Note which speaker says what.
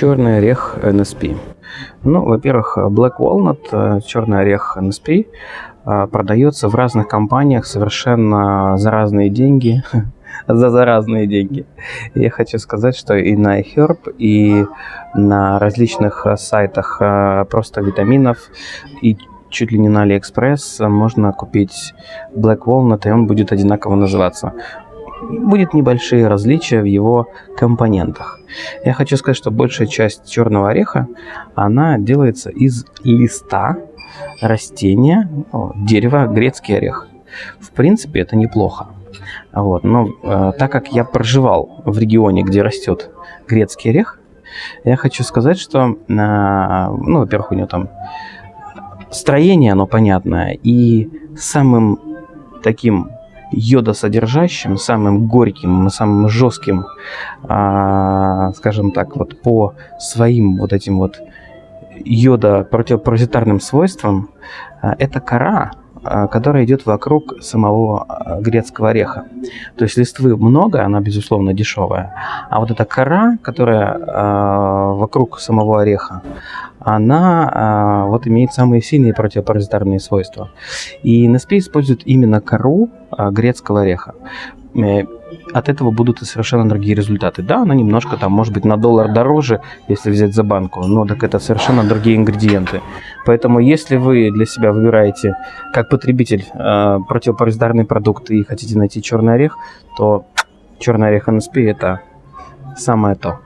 Speaker 1: черный орех NSP. Ну, во-первых, Black Walnut, э, черный орех NSP, э, продается в разных компаниях совершенно за разные деньги, за, за разные деньги. Я хочу сказать, что и на iHerb, и на различных э, сайтах просто витаминов, и чуть ли не на AliExpress можно купить Black Walnut, и он будет одинаково называться будет небольшие различия в его компонентах. Я хочу сказать, что большая часть черного ореха, она делается из листа растения, дерева грецкий орех. В принципе, это неплохо. Вот. Но э, так как я проживал в регионе, где растет грецкий орех, я хочу сказать, что, э, ну, во-первых, у него там строение, оно понятное, и самым таким йодосодержащим, самым горьким, самым жестким, а, скажем так, вот по своим вот этим вот йода противопаразитарным свойствам, а, это кора, а, которая идет вокруг самого грецкого ореха. То есть листвы много, она, безусловно, дешевая. А вот эта кора, которая вокруг самого ореха, она э, вот имеет самые сильные противопаразитарные свойства. И NSP использует именно кору э, грецкого ореха. Э, от этого будут и совершенно другие результаты. Да, она немножко там, может быть, на доллар дороже, если взять за банку, но так это совершенно другие ингредиенты. Поэтому, если вы для себя выбираете, как потребитель, э, противопаразитарный продукт и хотите найти черный орех, то черный орех NSP это самое то.